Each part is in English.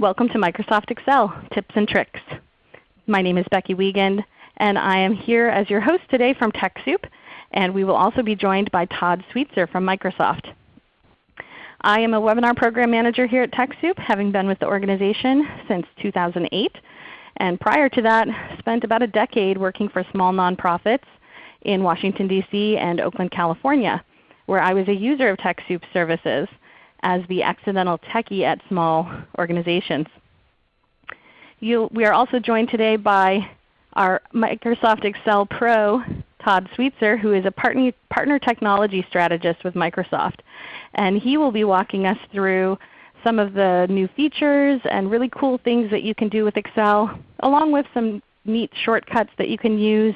Welcome to Microsoft Excel Tips and Tricks. My name is Becky Wiegand, and I am here as your host today from TechSoup, and we will also be joined by Todd Sweetser from Microsoft. I am a Webinar Program Manager here at TechSoup, having been with the organization since 2008. And prior to that, spent about a decade working for small nonprofits in Washington, D.C. and Oakland, California, where I was a user of TechSoup services as the accidental techie at small organizations. You, we are also joined today by our Microsoft Excel Pro, Todd Sweetser, who is a partner, partner technology strategist with Microsoft. And he will be walking us through some of the new features and really cool things that you can do with Excel, along with some neat shortcuts that you can use,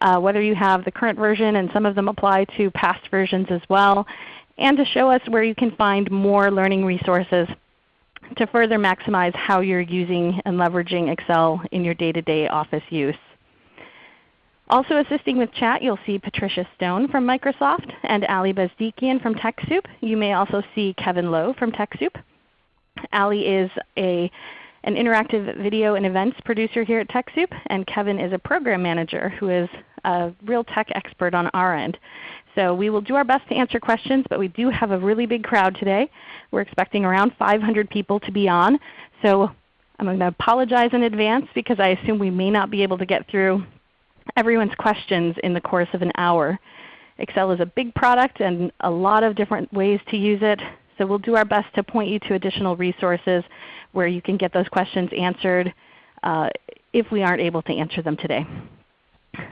uh, whether you have the current version and some of them apply to past versions as well, and to show us where you can find more learning resources to further maximize how you're using and leveraging Excel in your day-to-day -day Office use. Also assisting with chat, you'll see Patricia Stone from Microsoft and Ali Bezdikian from TechSoup. You may also see Kevin Lowe from TechSoup. Ali is a, an interactive video and events producer here at TechSoup, and Kevin is a program manager who is a real tech expert on our end. So we will do our best to answer questions, but we do have a really big crowd today. We're expecting around 500 people to be on. So I'm going to apologize in advance because I assume we may not be able to get through everyone's questions in the course of an hour. Excel is a big product and a lot of different ways to use it. So we'll do our best to point you to additional resources where you can get those questions answered uh, if we aren't able to answer them today.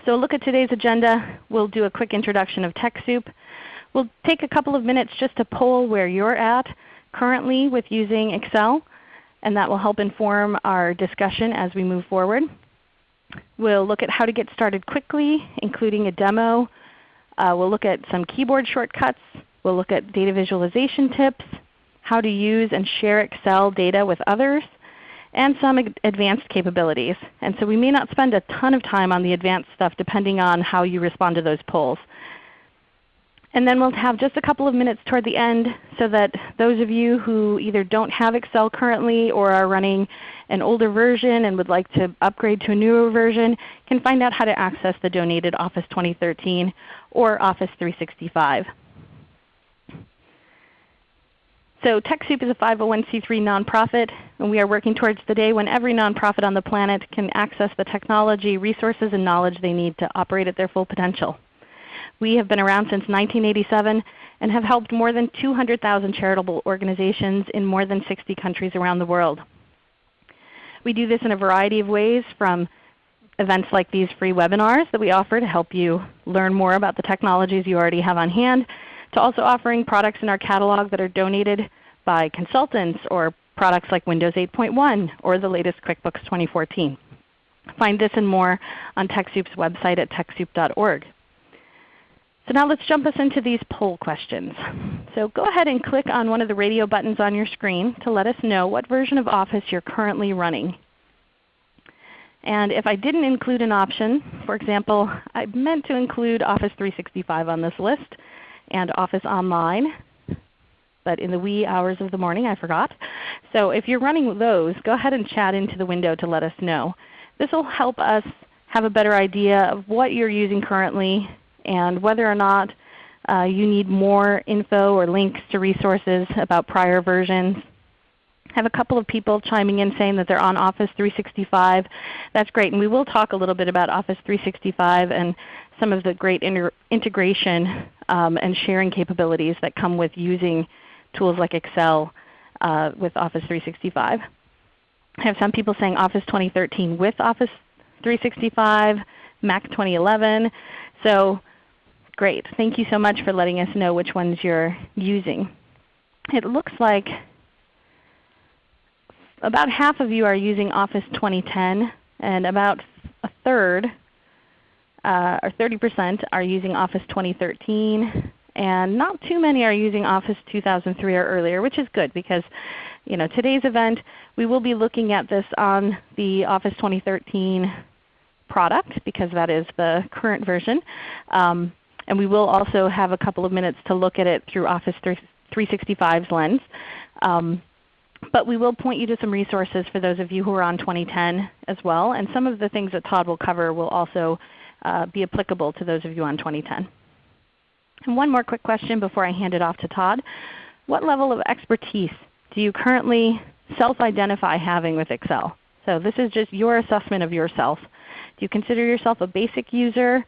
So look at today's agenda. We'll do a quick introduction of TechSoup. We'll take a couple of minutes just to poll where you're at currently with using Excel, and that will help inform our discussion as we move forward. We'll look at how to get started quickly, including a demo. Uh, we'll look at some keyboard shortcuts. We'll look at data visualization tips, how to use and share Excel data with others, and some advanced capabilities. And so we may not spend a ton of time on the advanced stuff depending on how you respond to those polls. And then we'll have just a couple of minutes toward the end so that those of you who either don't have Excel currently or are running an older version and would like to upgrade to a newer version can find out how to access the donated Office 2013 or Office 365. So TechSoup is a 501c3 nonprofit, and we are working towards the day when every nonprofit on the planet can access the technology, resources, and knowledge they need to operate at their full potential. We have been around since 1987 and have helped more than 200,000 charitable organizations in more than 60 countries around the world. We do this in a variety of ways from events like these free webinars that we offer to help you learn more about the technologies you already have on hand to also offering products in our catalog that are donated by consultants or products like Windows 8.1 or the latest QuickBooks 2014. Find this and more on TechSoup's website at TechSoup.org. So now let's jump us into these poll questions. So go ahead and click on one of the radio buttons on your screen to let us know what version of Office you're currently running. And if I didn't include an option, for example, I meant to include Office 365 on this list, and Office Online. But in the wee hours of the morning I forgot. So if you're running those, go ahead and chat into the window to let us know. This will help us have a better idea of what you're using currently and whether or not uh, you need more info or links to resources about prior versions. I have a couple of people chiming in saying that they're on Office 365. That's great. And we will talk a little bit about Office 365 and some of the great integration um, and sharing capabilities that come with using tools like Excel uh, with Office 365. I have some people saying Office 2013 with Office 365, Mac 2011. So great. Thank you so much for letting us know which ones you're using. It looks like about half of you are using Office 2010 and about a third uh, or 30% are using Office 2013, and not too many are using Office 2003 or earlier, which is good because you know, today's event we will be looking at this on the Office 2013 product because that is the current version. Um, and we will also have a couple of minutes to look at it through Office 365's lens. Um, But we will point you to some resources for those of you who are on 2010 as well. And some of the things that Todd will cover will also uh, be applicable to those of you on 2010. And one more quick question before I hand it off to Todd. What level of expertise do you currently self-identify having with Excel? So this is just your assessment of yourself. Do you consider yourself a basic user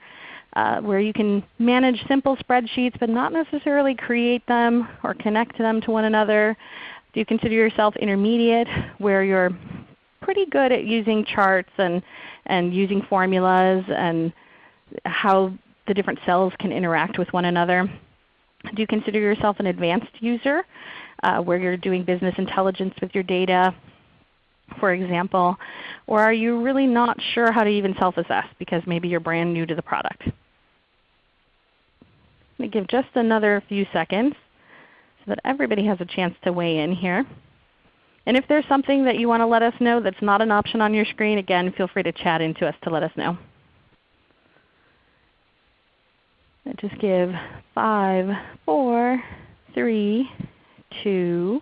uh, where you can manage simple spreadsheets but not necessarily create them or connect them to one another? Do you consider yourself intermediate where you're pretty good at using charts and, and using formulas and how the different cells can interact with one another? Do you consider yourself an advanced user uh, where you're doing business intelligence with your data, for example? Or are you really not sure how to even self-assess because maybe you're brand new to the product? Let me give just another few seconds so that everybody has a chance to weigh in here. And if there's something that you want to let us know that's not an option on your screen, again, feel free to chat into us to let us know. I just give five, four, three, two,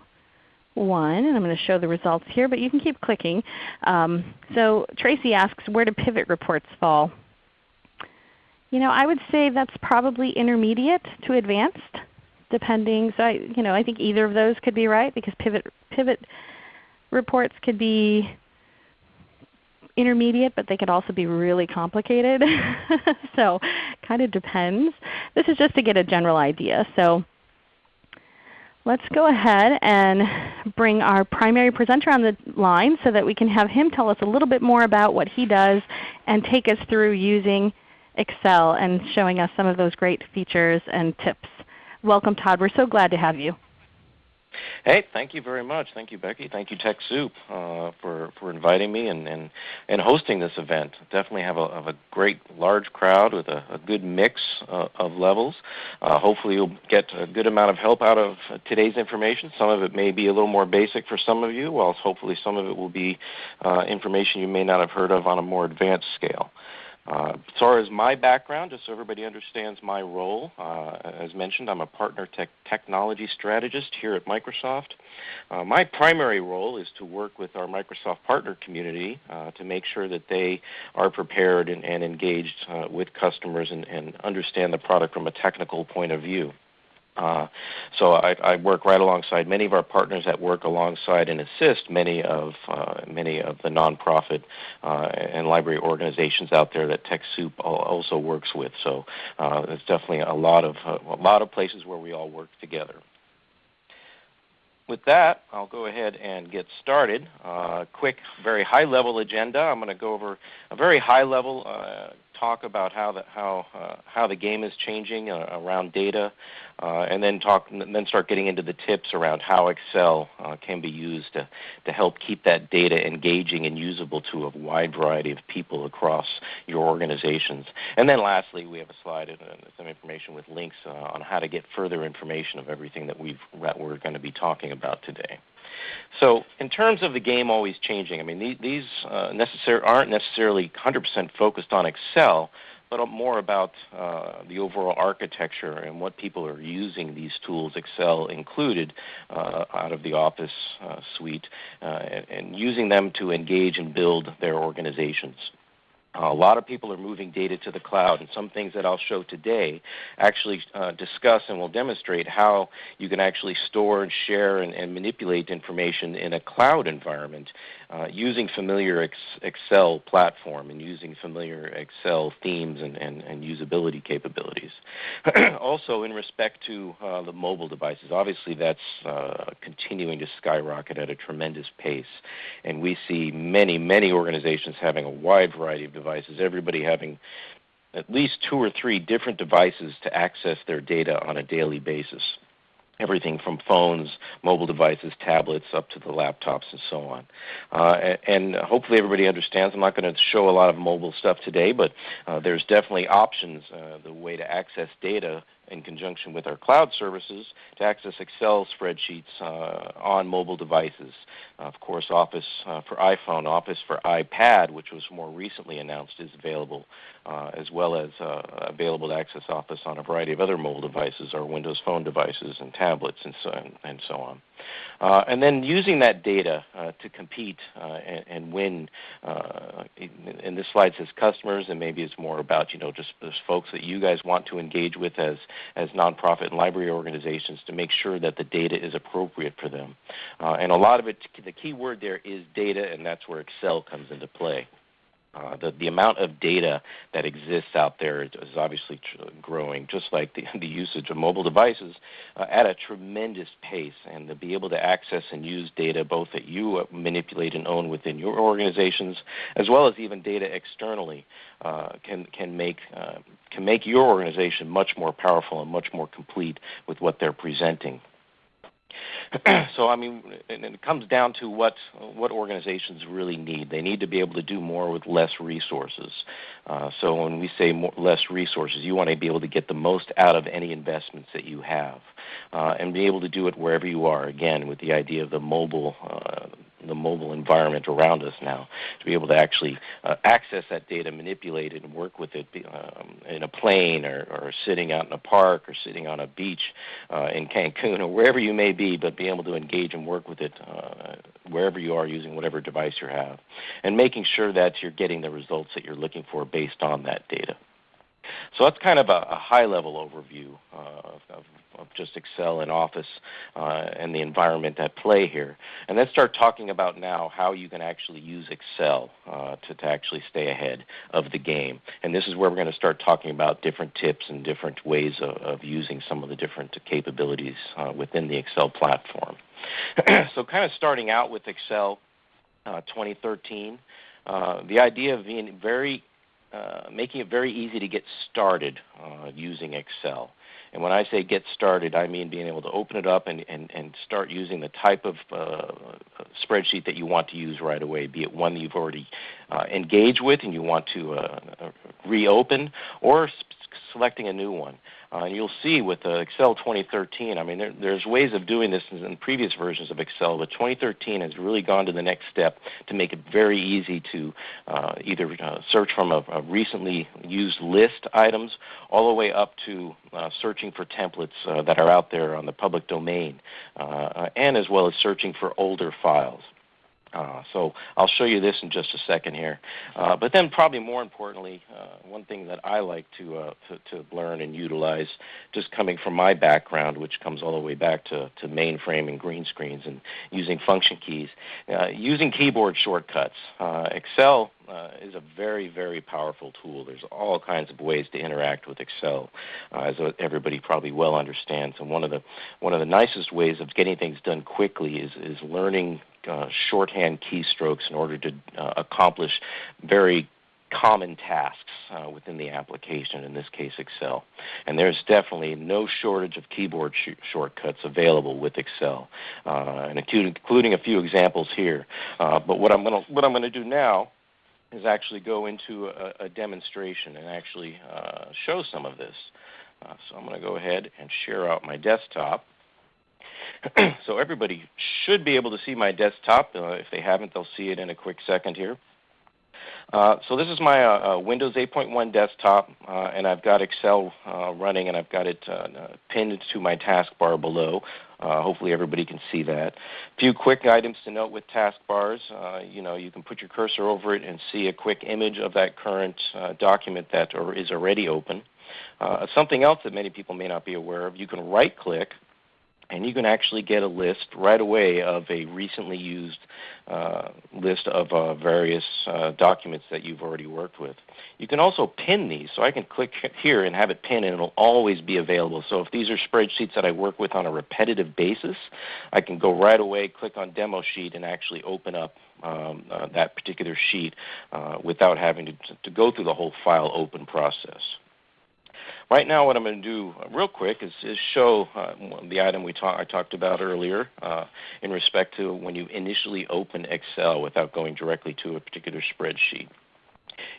one. And I'm going to show the results here, but you can keep clicking. Um, so Tracy asks, where do pivot reports fall? You know, I would say that's probably intermediate to advanced depending. So I, you know, I think either of those could be right because pivot, pivot reports could be intermediate, but they could also be really complicated. so kind of depends. This is just to get a general idea. So let's go ahead and bring our primary presenter on the line so that we can have him tell us a little bit more about what he does and take us through using Excel and showing us some of those great features and tips. Welcome Todd. We're so glad to have you. Hey, thank you very much. Thank you, Becky. Thank you, TechSoup, uh, for, for inviting me and, and, and hosting this event. Definitely have a, have a great large crowd with a, a good mix uh, of levels. Uh, hopefully you'll get a good amount of help out of today's information. Some of it may be a little more basic for some of you, while hopefully some of it will be uh, information you may not have heard of on a more advanced scale. Uh, as far as my background, just so everybody understands my role, uh, as mentioned, I'm a partner tech technology strategist here at Microsoft. Uh, my primary role is to work with our Microsoft partner community uh, to make sure that they are prepared and, and engaged uh, with customers and, and understand the product from a technical point of view. Uh, so I, I, work right alongside many of our partners that work alongside and assist many of uh, many of the nonprofit uh, and library organizations out there that TechSoup also works with. So uh, there's definitely a lot of uh, a lot of places where we all work together. With that, I'll go ahead and get started. Uh, quick, very high-level agenda. I'm going to go over a very high-level talk about how the how uh, how the game is changing uh, around data, uh, and then talk then start getting into the tips around how Excel uh, can be used to to help keep that data engaging and usable to a wide variety of people across your organizations. And then lastly, we have a slide and some information with links uh, on how to get further information of everything that we've that we're going to be talking about today. So in terms of the game always changing, I mean these uh, aren't necessarily 100% focused on Excel, but more about uh, the overall architecture and what people are using these tools, Excel included, uh, out of the Office uh, suite, uh, and, and using them to engage and build their organizations. Uh, a lot of people are moving data to the cloud, and some things that I'll show today actually uh, discuss and will demonstrate how you can actually store and share and, and manipulate information in a cloud environment uh, using familiar ex Excel platform and using familiar Excel themes and, and, and usability capabilities. also, in respect to uh, the mobile devices, obviously that's uh, continuing to skyrocket at a tremendous pace, and we see many, many organizations having a wide variety of devices, everybody having at least two or three different devices to access their data on a daily basis everything from phones, mobile devices, tablets, up to the laptops and so on. Uh, and hopefully everybody understands. I'm not going to show a lot of mobile stuff today, but uh, there's definitely options, uh, the way to access data in conjunction with our cloud services to access Excel spreadsheets uh, on mobile devices. of course, Office uh, for iPhone, Office for iPad, which was more recently announced, is available, as well as available to access Office on a variety of other mobile devices, our Windows Phone devices and tablets and so, and so on. Uh, and then using that data uh, to compete uh, and, and, win. and this slide says customers, and maybe it's more about you know just folks that you guys want to engage with as as nonprofit and library organizations to make sure that the data is appropriate for them. and a lot of it, the key word there is data, and that's where Excel comes into play. Uh, the, the amount of data that exists out there is, obviously growing, just like the, the usage of mobile devices uh, at a tremendous pace. And to be able to access and use data both that you uh, manipulate and own within your organizations, as well as even data externally, uh, can can make uh, can make your organization much more powerful and much more complete with what they're presenting. so I mean, and it comes down to what what organizations really need. They need to be able to do more with less resources. Uh, so when we say more, less resources, you want to be able to get the most out of any investments that you have, uh, and be able to do it wherever you are. Again, with the idea of the mobile uh, the mobile environment around us now to be able to actually uh, access that data, manipulate it, and work with it um, in a plane or, or, sitting out in a park or sitting on a beach uh, in Cancun or wherever you may be, but be able to engage and work with it uh, wherever you are using whatever device you have, and making sure that you're getting the results that you're looking for based on that data. So that's kind of a, a high-level overview uh, of, of, just Excel and Office uh, and the environment at play here. And let's start talking about now how you can actually use Excel uh, to, to actually stay ahead of the game. And this is where we're going to start talking about different tips and different ways of, of using some of the different capabilities uh, within the Excel platform. so kind of starting out with Excel uh, 2013, uh, the idea of being very uh, making it very easy to get started uh, using Excel. And when I say get started, I mean being able to open it up and, and, and start using the type of uh, spreadsheet that you want to use right away, be it one that you've already uh, engaged with and you want to uh, reopen, or selecting a new one. Uh, and you'll see with uh, Excel 2013, I mean, there, there's ways of doing this in, in, previous versions of Excel, but 2013 has really gone to the next step to make it very easy to uh, either uh, search from a, a, recently used list items all the way up to uh, searching for templates uh, that are out there on the public domain, and as well as searching for older files. Uh, so I'll show you this in just a second here. Uh, but then probably more importantly, uh, one thing that I like to, uh, to, to, learn and utilize, just coming from my background, which comes all the way back to, to mainframe and green screens and using function keys, uh, using keyboard shortcuts. Uh, Excel is a very, very powerful tool. There's all kinds of ways to interact with Excel, as everybody probably well understands. And one of the one of the nicest ways of getting things done quickly is is learning uh, shorthand keystrokes in order to uh, accomplish very common tasks uh, within the application, in this case Excel. And there's definitely no shortage of keyboard sh shortcuts available with Excel, uh, and including a few examples here. Uh, but what I'm going what I'm going to do now is actually go into a, a demonstration and actually show some of this. So I'm going to go ahead and share out my desktop. so everybody should be able to see my desktop. Uh, if they haven't, they'll see it in a quick second here. Uh, so this is my uh, uh Windows 8.1 desktop, uh, and I've got Excel uh, running, and I've got it pinned to my taskbar below. hopefully everybody can see that. A few quick items to note with taskbars. you know, you can put your cursor over it and see a quick image of that current document that is already open. something else that many people may not be aware of, you can right-click and you can actually get a list right away of a recently used uh, list of uh, various uh, documents that you've already worked with. You can also pin these, so I can click here and have it pinned and it'll always be available. So if these are spreadsheets that I work with on a repetitive basis, I can go right away, click on demo sheet and actually open up um, uh, that particular sheet uh, without having to, to go through the whole file open process. Right now what I'm going to do uh, real quick is, is show uh, the item we talk, I talked about earlier uh, in respect to when you initially open Excel without going directly to a particular spreadsheet.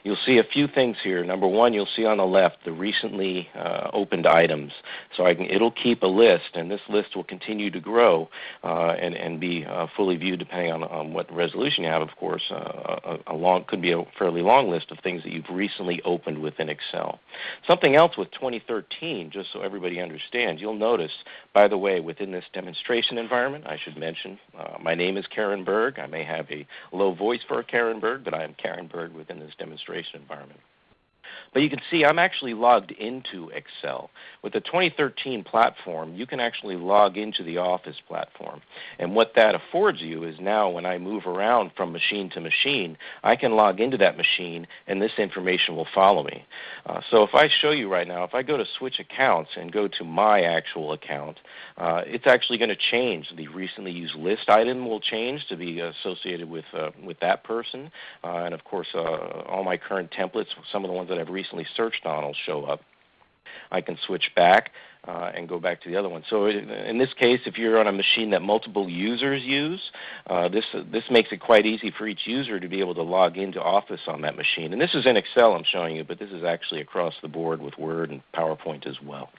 You'll see a few things here. Number one, you'll see on the left the recently uh, opened items. So can, it'll keep a list, and this list will continue to grow uh, and, and be uh, fully viewed depending on, on what resolution you have, of course. Uh, a, a, long could be a fairly long list of things that you've recently opened within Excel. Something else with 2013, just so everybody understands, you'll notice, by the way, within this demonstration environment, I should mention, uh, my name is Karen Berg. I may have a low voice for Karen Berg, but I am Karen Berg within this demonstration environment. But you can see I'm actually logged into Excel. With the 2013 platform, you can actually log into the Office platform. And what that affords you is now when I move around from machine to machine, I can log into that machine and this information will follow me. Uh, so if I show you right now, if I go to switch accounts and go to my actual account, uh, it's actually going to change. The recently used list item will change to be associated with, uh, with that person. Uh, and of course, uh, all my current templates, some of the ones that I've recently searched on will show up. I can switch back uh, and go back to the other one. So in this case, if you're on a machine that multiple users use, uh, this, this makes it quite easy for each user to be able to log into Office on that machine. And this is in Excel I'm showing you, but this is actually across the board with Word and PowerPoint as well.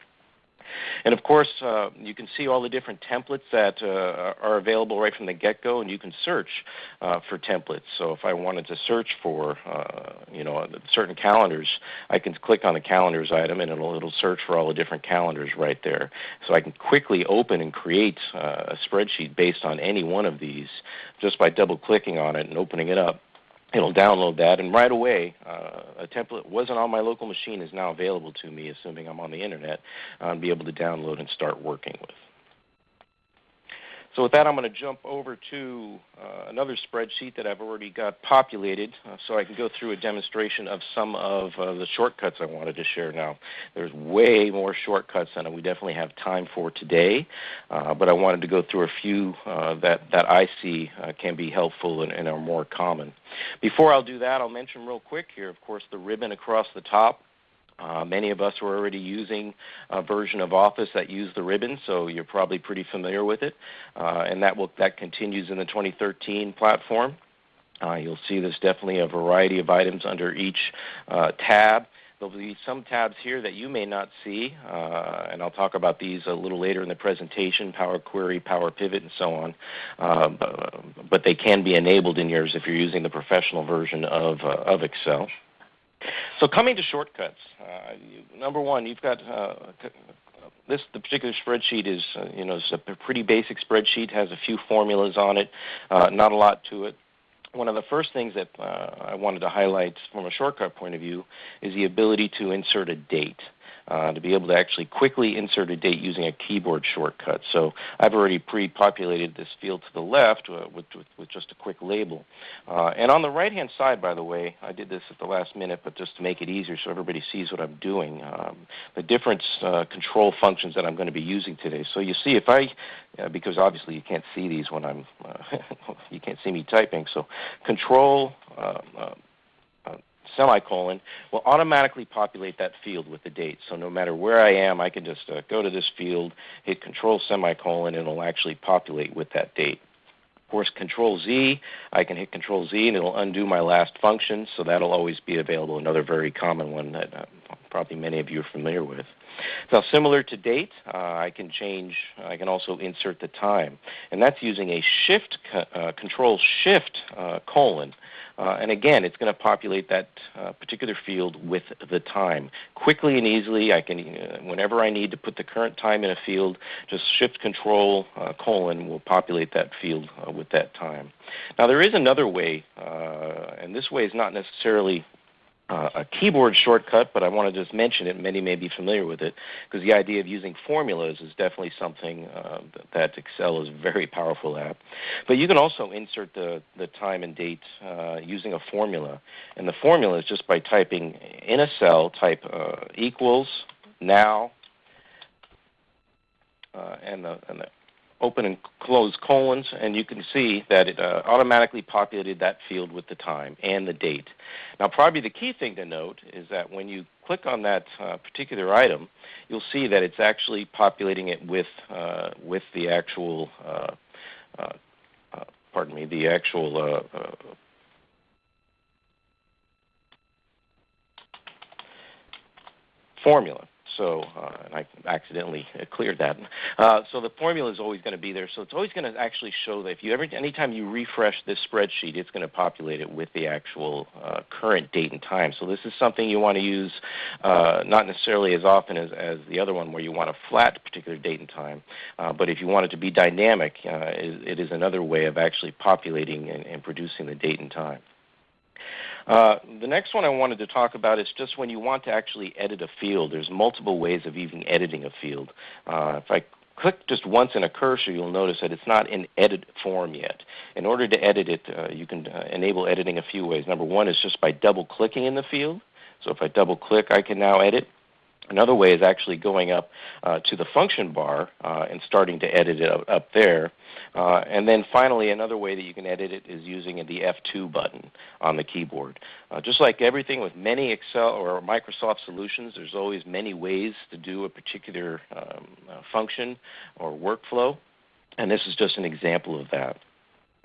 And of course, uh, you can see all the different templates that uh, are available right from the get-go, and you can search uh, for templates. So if I wanted to search for, uh, you know, certain calendars, I can click on the calendars item, and it'll it'll search for all the different calendars right there. So I can quickly open and create uh, a spreadsheet based on any one of these just by double-clicking on it and opening it up it'll download that, and right away, uh, a template wasn't on my local machine is now available to me, assuming I'm on the internet, uh, and be able to download and start working with. So with that, I'm going to jump over to uh, another spreadsheet that I've already got populated uh, so I can go through a demonstration of some of uh, the shortcuts I wanted to share now. There's way more shortcuts than we definitely have time for today, uh, but I wanted to go through a few uh, that, that I see uh, can be helpful and, and are more common. Before I'll do that, I'll mention real quick here, of course, the ribbon across the top uh, many of us were already using a version of Office that used the ribbon, so you're probably pretty familiar with it. Uh, and that will that continues in the 2013 platform. Uh, you'll see there's definitely a variety of items under each uh, tab. There'll be some tabs here that you may not see, uh, and I'll talk about these a little later in the presentation, Power Query, Power Pivot, and so on. Uh, but they can be enabled in yours if you're using the professional version of, of Excel. So coming to shortcuts, uh, you, number one, you've got uh, this. The particular spreadsheet is, uh, you know, it's a pretty basic spreadsheet. Has a few formulas on it, uh, not a lot to it. One of the first things that uh, I wanted to highlight from a shortcut point of view is the ability to insert a date uh, to be able to actually quickly insert a date using a keyboard shortcut. So I've already pre-populated this field to the left uh, with, with, with, just a quick label. Uh, and on the right-hand side, by the way, I did this at the last minute, but just to make it easier so everybody sees what I'm doing, um, the different uh, control functions that I'm going to be using today. So you see if I, uh, because obviously you can't see these when I'm, uh, you can't see me typing, so control, semicolon will automatically populate that field with the date. So no matter where I am, I can just uh, go to this field, hit control semicolon, and it'll actually populate with that date. Of course, control Z, I can hit control Z and it'll undo my last function, so that'll always be available, another very common one that uh, probably many of you are familiar with. Now similar to date, uh, I can change, I can also insert the time. And that's using a shift, uh, control shift uh, colon uh, and again, it's going to populate that uh, particular field with the time. Quickly and easily, I can, uh, whenever I need to put the current time in a field, just shift control colon will populate that field with that time. Now there is another way, and this way is not necessarily uh, a keyboard shortcut, but I want to just mention it. Many may be familiar with it because the idea of using formulas is definitely something uh, that Excel is very powerful at. But you can also insert the, the time and date uh, using a formula. And the formula is just by typing in a cell, type uh, equals now, uh, and, the, and the open and close colons, and you can see that it uh, automatically populated that field with the time and the date. Now, probably the key thing to note is that when you click on that uh, particular item, you'll see that it's actually populating it with, uh, with the actual, uh, uh, uh, pardon me, the actual formula. So, uh, and I accidentally cleared that. Uh, so the formula is always going to be there. So it's always going to actually show that if you every anytime you refresh this spreadsheet, it's going to populate it with the actual uh, current date and time. So this is something you want to use uh, not necessarily as often as, as the other one where you want a flat particular date and time, uh, but if you want it to be dynamic, uh, it, it is another way of actually populating and, and producing the date and time. Uh, the next one I wanted to talk about is just when you want to actually edit a field. There's multiple ways of even editing a field. Uh, if I click just once in a cursor, you'll notice that it's not in edit form yet. In order to edit it, uh, you can uh, enable editing a few ways. Number one is just by double clicking in the field. So if I double click, I can now edit. Another way is actually going up uh, to the function bar uh, and starting to edit it up, up there. Uh, and then finally, another way that you can edit it is using the F2 button on the keyboard. Uh, just like everything with many Excel or Microsoft solutions, there's always many ways to do a particular um, uh, function or workflow. And this is just an example of that.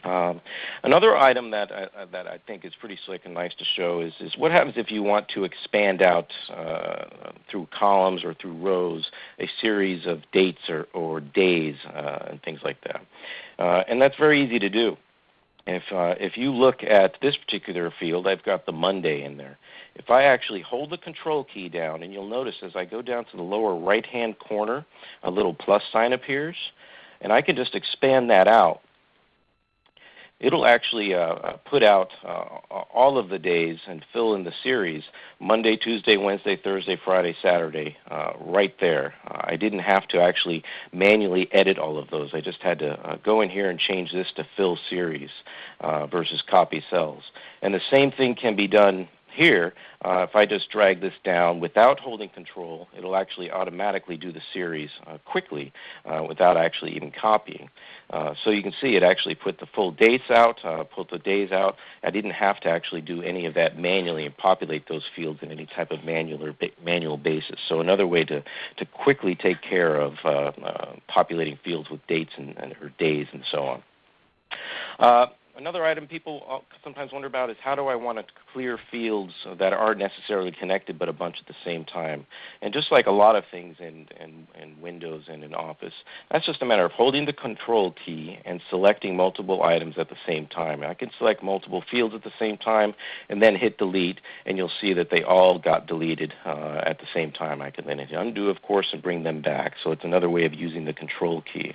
Um, another item that I, uh, that I think is pretty slick and nice to show is, is what happens if you want to expand out uh, through columns or through rows a series of dates or, or days uh, and things like that. Uh, and that's very easy to do. If, uh, if you look at this particular field, I've got the Monday in there. If I actually hold the control key down, and you'll notice as I go down to the lower right-hand corner, a little plus sign appears, and I can just expand that out it'll actually uh, uh, put out uh, all of the days and fill in the series Monday, Tuesday, Wednesday, Thursday, Friday, Saturday, uh, right there. Uh, I didn't have to actually manually edit all of those. I just had to uh, go in here and change this to fill series versus copy cells. And the same thing can be done here, uh, if I just drag this down without holding control, it'll actually automatically do the series uh, quickly uh, without actually even copying. Uh, so you can see it actually put the full dates out, uh, put the days out. I didn't have to actually do any of that manually and populate those fields in any type of manual ba manual basis. So another way to, to quickly take care of uh, populating fields with dates and, and or days and so on. Another item people sometimes wonder about is how do I want to clear fields that aren't necessarily connected but a bunch at the same time. And just like a lot of things in, in, in Windows and in Office, that's just a matter of holding the Control key and selecting multiple items at the same time. I can select multiple fields at the same time and then hit delete and you'll see that they all got deleted uh, at the same time. I can then undo of course and bring them back. So it's another way of using the Control key.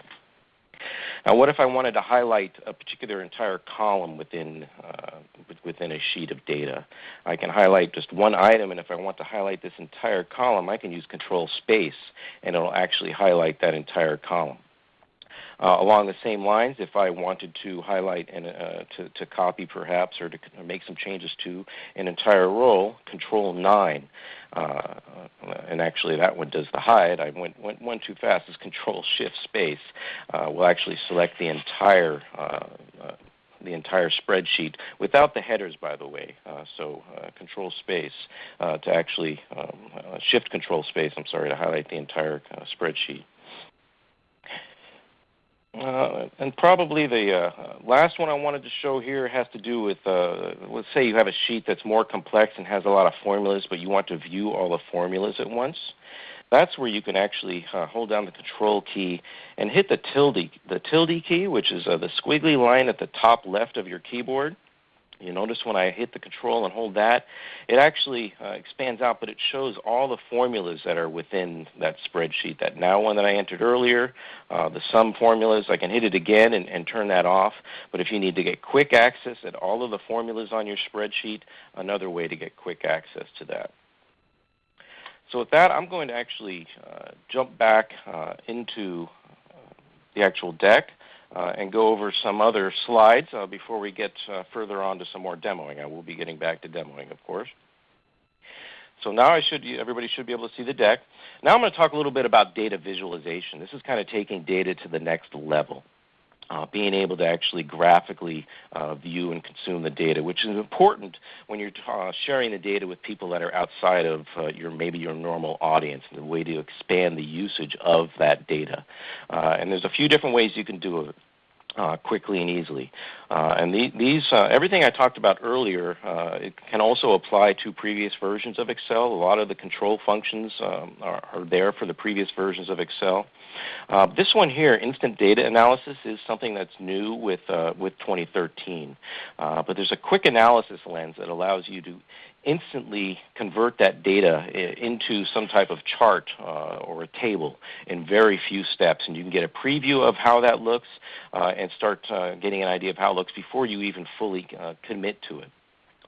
Now, what if I wanted to highlight a particular entire column within, uh, within a sheet of data? I can highlight just one item, and if I want to highlight this entire column, I can use Control Space, and it will actually highlight that entire column. Uh, along the same lines, if I wanted to highlight and uh, to, to, copy perhaps or to make some changes to an entire row, Control 9, uh, and actually that one does the hide. I went, went one too fast. Is Control Shift Space uh, will actually select the entire uh, uh, the entire spreadsheet without the headers, by the way. Uh, so uh, control space uh, to actually um, shift control space, I'm sorry, to highlight the entire spreadsheet. Uh, and probably the uh, last one I wanted to show here has to do with, uh, let's say you have a sheet that's more complex and has a lot of formulas, but you want to view all the formulas at once. That's where you can actually uh, hold down the control key and hit the tilde, the tilde key, which is uh, the squiggly line at the top left of your keyboard. You notice when I hit the control and hold that, it actually uh, expands out, but it shows all the formulas that are within that spreadsheet. That now one that I entered earlier, uh, the sum formulas, I can hit it again and, and turn that off. But if you need to get quick access at all of the formulas on your spreadsheet, another way to get quick access to that. So with that, I'm going to actually uh, jump back uh, into uh, the actual deck uh, and go over some other slides uh, before we get uh, further on to some more demoing. I will be getting back to demoing, of course. So now I should, everybody should be able to see the deck. Now I'm going to talk a little bit about data visualization. This is kind of taking data to the next level uh, being able to actually graphically uh, view and consume the data, which is important when you're uh, sharing the data with people that are outside of uh, your maybe your normal audience, and the way to expand the usage of that data. Uh, and there's a few different ways you can do it. uh, quickly and easily. Uh, and the, these, uh, everything I talked about earlier, uh, it can also apply to previous versions of Excel. A lot of the control functions um, are, are, there for the previous versions of Excel. Uh, this one here, instant data analysis, is something that's new with, uh, with 2013. but there's a quick analysis lens that allows you to instantly convert that data into some type of chart uh, or a table in very few steps. And you can get a preview of how that looks uh, and start uh, getting an idea of how it looks before you even fully uh, commit to it.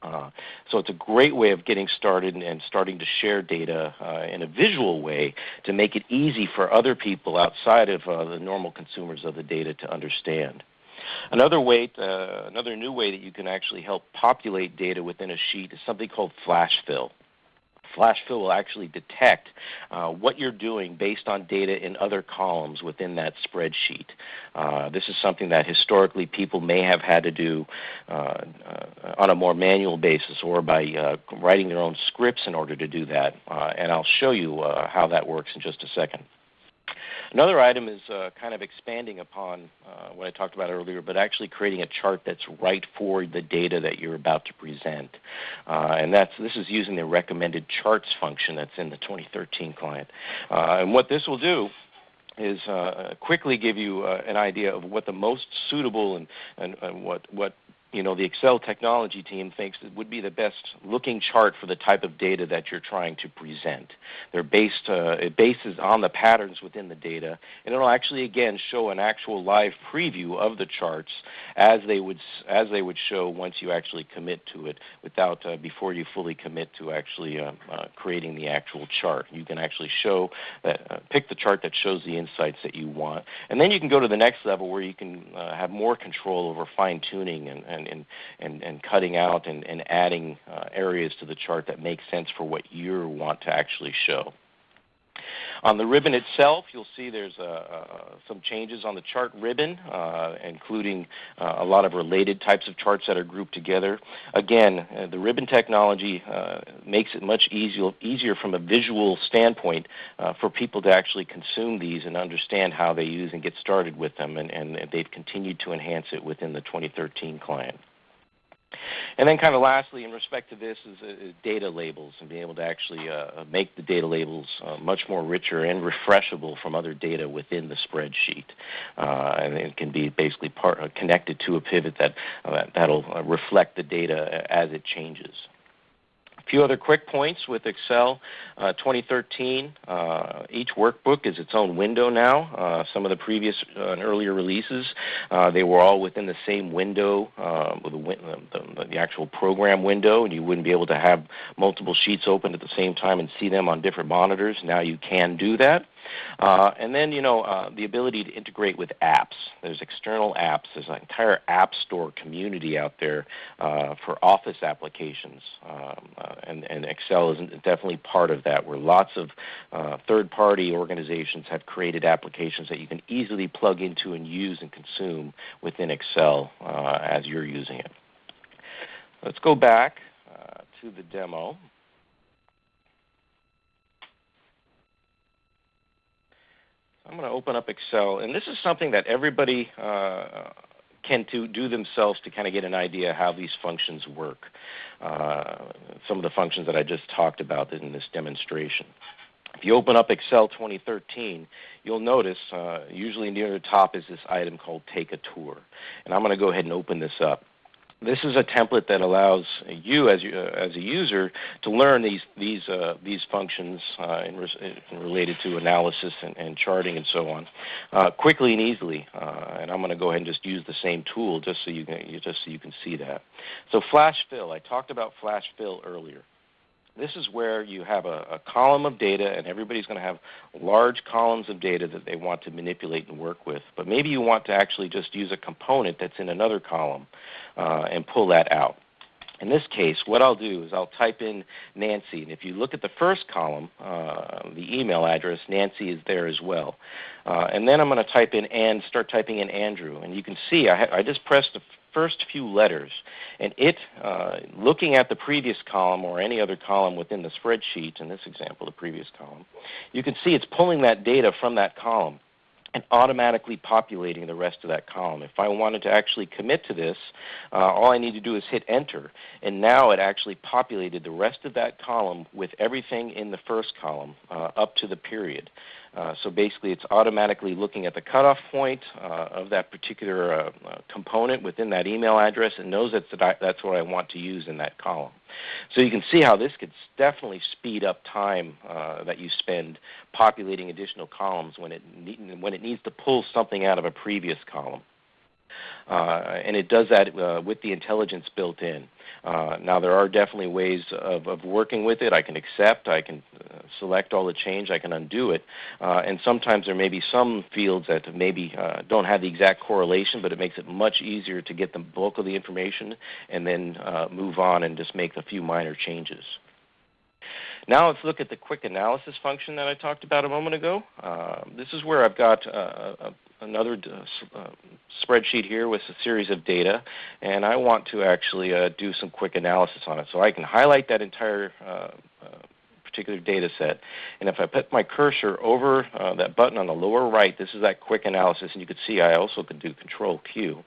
Uh, so it's a great way of getting started and, and starting to share data uh, in a visual way to make it easy for other people outside of the normal consumers of the data to understand. Another way, uh, another new way that you can actually help populate data within a sheet is something called flash fill. Flash fill will actually detect uh, what you're doing based on data in other columns within that spreadsheet. Uh, this is something that historically people may have had to do uh, uh on a more manual basis or by uh, writing their own scripts in order to do that. Uh, and I'll show you how that works in just a second. Another item is uh, kind of expanding upon uh, what I talked about earlier, but actually creating a chart that's right for the data that you're about to present. Uh, and that's, this is using the recommended charts function that's in the 2013 client. Uh, and what this will do is uh, quickly give you uh, an idea of what the most suitable and, and, and what, what you know, the Excel technology team thinks it would be the best looking chart for the type of data that you're trying to present. They're based, uh, it bases on the patterns within the data, and it'll actually again show an actual live preview of the charts as they would as they would show once you actually commit to it, without uh, before you fully commit to actually uh, uh creating the actual chart. You can actually show that, uh, pick the chart that shows the insights that you want, and then you can go to the next level where you can uh, have more control over fine tuning and, and and, and, and cutting out and, and adding uh, areas to the chart that make sense for what you want to actually show. On the ribbon itself, you'll see there's uh, uh, some changes on the chart ribbon, uh, including uh, a lot of related types of charts that are grouped together. Again, the ribbon technology makes it much easier, easier from a visual standpoint for people to actually consume these and understand how they use and get started with them, and, and they've continued to enhance it within the 2013 client. And then kind of lastly, in respect to this, is, uh, data labels and being able to actually uh, make the data labels uh, much more richer and refreshable from other data within the spreadsheet. Uh, and it can be basically part, uh, connected to a pivot that, uh, that'll reflect the data as it changes. A few other quick points with Excel uh, 2013. Uh, each workbook is its own window now. Uh, some of the previous uh, and earlier releases, uh, they were all within the same window, uh, the, the, the, actual program window, and you wouldn't be able to have multiple sheets open at the same time and see them on different monitors. Now you can do that. Uh, and then, you know, uh, the ability to integrate with apps. There's external apps. There's an entire app store community out there uh, for office applications. Um, uh, and, and, Excel is definitely part of that, where lots of uh, third-party organizations have created applications that you can easily plug into and use and consume within Excel uh, as you're using it. Let's go back to the demo. I'm going to open up Excel, and this is something that everybody uh, can to do themselves to kind of get an idea how these functions work. Uh, some of the functions that I just talked about in this demonstration. If you open up Excel 2013, you'll notice uh, usually near the top is this item called Take a Tour. And I'm going to go ahead and open this up this is a template that allows you as, you, uh, as a user to learn these, these, uh, these functions uh, in, in related to analysis and, and, charting and so on uh, quickly and easily. Uh, and I'm going to go ahead and just use the same tool just so you can, just so you can see that. So flash fill, I talked about flash fill earlier. This is where you have a, a column of data, and everybody's going to have large columns of data that they want to manipulate and work with. But maybe you want to actually just use a component that's in another column uh, and pull that out. In this case, what I'll do is I'll type in Nancy, and if you look at the first column, uh, the email address, Nancy is there as well. Uh, and then I'm going to type in and start typing in Andrew, and you can see I, I just pressed the first few letters, and it, uh, looking at the previous column or any other column within the spreadsheet, in this example, the previous column, you can see it's pulling that data from that column and automatically populating the rest of that column. If I wanted to actually commit to this, uh, all I need to do is hit enter, and now it actually populated the rest of that column with everything in the first column uh, up to the period. Uh, so basically it's automatically looking at the cutoff point uh, of that particular uh, uh component within that email address and knows that that's what I want to use in that column. So you can see how this could definitely speed up time uh, that you spend populating additional columns when it, when it needs to pull something out of a previous column. Uh, and it does that uh, with the intelligence built in. Uh, now there are definitely ways of, of, working with it. I can accept, I can uh, select all the change, I can undo it. Uh, and sometimes there may be some fields that maybe uh, don't have the exact correlation, but it makes it much easier to get the bulk of the information and then move on and just make a few minor changes. Now let's look at the quick analysis function that I talked about a moment ago. Uh, this is where I've got uh, a, another uh, spreadsheet here with a series of data, and I want to actually uh, do some quick analysis on it. So I can highlight that entire uh, uh, particular data set, and if I put my cursor over that button on the lower right, this is that quick analysis, and you can see I also can do Control Q.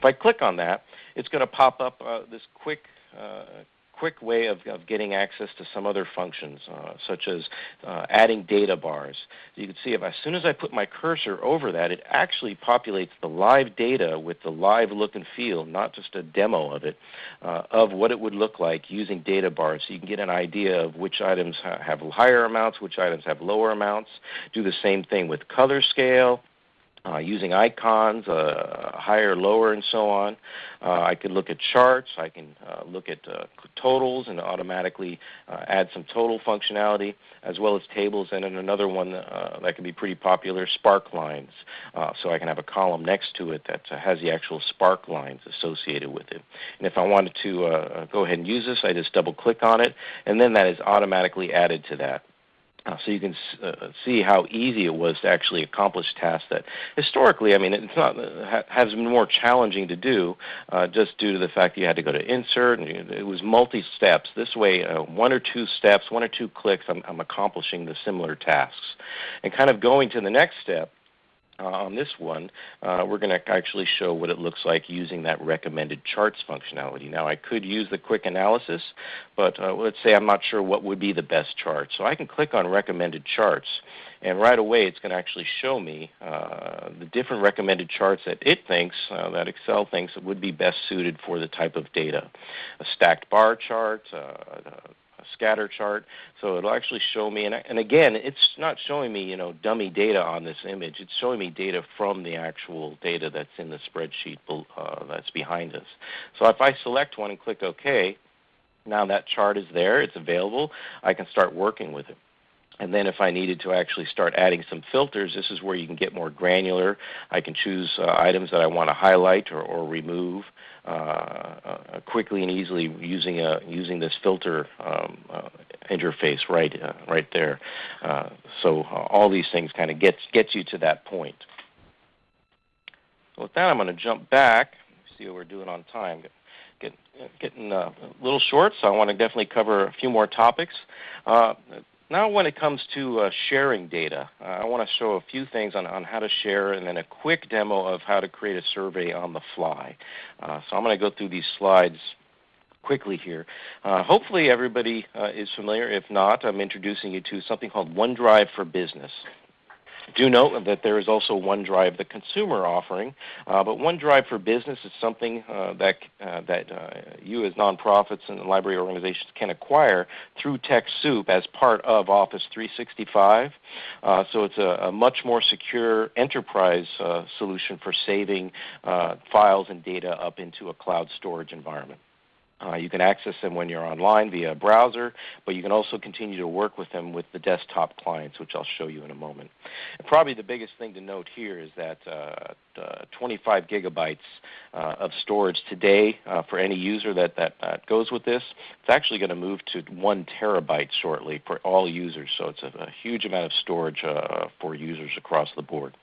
If I click on that, it's going to pop up this quick quick way of, of getting access to some other functions, uh, such as uh, adding data bars. You can see if as soon as I put my cursor over that, it actually populates the live data with the live look and feel, not just a demo of it, uh, of what it would look like using data bars. So you can get an idea of which items ha have higher amounts, which items have lower amounts. Do the same thing with color scale uh, using icons, uh, higher, lower, and so on. Uh, I could look at charts. I can uh, look at uh, totals and automatically uh, add some total functionality, as well as tables. And then another one that can be pretty popular, spark lines. so I can have a column next to it that has the actual spark lines associated with it. And if I wanted to go ahead and use this, I just double click on it, and then that is automatically added to that. Uh, so you can uh, see how easy it was to actually accomplish tasks that historically, I mean, it's not uh, has been more challenging to do uh, just due to the fact that you had to go to insert and it was multi-steps. This way, uh, one or two steps, one or two clicks, I'm, I'm accomplishing the similar tasks. And kind of going to the next step, uh, on this one, uh, we're going to actually show what it looks like using that recommended charts functionality. Now I could use the quick analysis, but uh, let's say I'm not sure what would be the best chart. So I can click on recommended charts, and right away it's going to actually show me uh, the different recommended charts that it thinks, uh, that Excel thinks would be best suited for the type of data. A stacked bar chart, uh, scatter chart. So it'll actually show me, and, and again, it's not showing me, you know, dummy data on this image. It's showing me data from the actual data that's in the spreadsheet uh, that's behind us. So if I select one and click OK, now that chart is there. It's available. I can start working with it. And then if I needed to actually start adding some filters, this is where you can get more granular. I can choose uh, items that I want to highlight or, or remove uh, uh, quickly and easily using, a, using this filter um, uh, interface right, uh, right there. Uh, so all these things kind of gets, gets you to that point. So with that, I'm going to jump back. See what we're doing on time. Get, getting a little short, so I want to definitely cover a few more topics. Uh, now when it comes to uh, sharing data, uh, I want to show a few things on, on how to share and then a quick demo of how to create a survey on the fly. Uh, so I'm going to go through these slides quickly here. Uh, hopefully everybody uh, is familiar. If not, I'm introducing you to something called OneDrive for Business. Do note that there is also OneDrive, the consumer offering, uh, but OneDrive for Business is something uh, that uh, that uh, you as nonprofits and library organizations can acquire through TechSoup as part of Office 365. Uh, so it's a, a, much more secure enterprise uh, solution for saving files and data up into a cloud storage environment. Uh, you can access them when you're online via a browser, but you can also continue to work with them with the desktop clients, which I'll show you in a moment. And probably the biggest thing to note here is that uh, uh, 25 gigabytes uh, of storage today uh, for any user that, that, goes with this, it's actually going to move to one terabyte shortly for all users. So it's a, a huge amount of storage uh, for users across the board.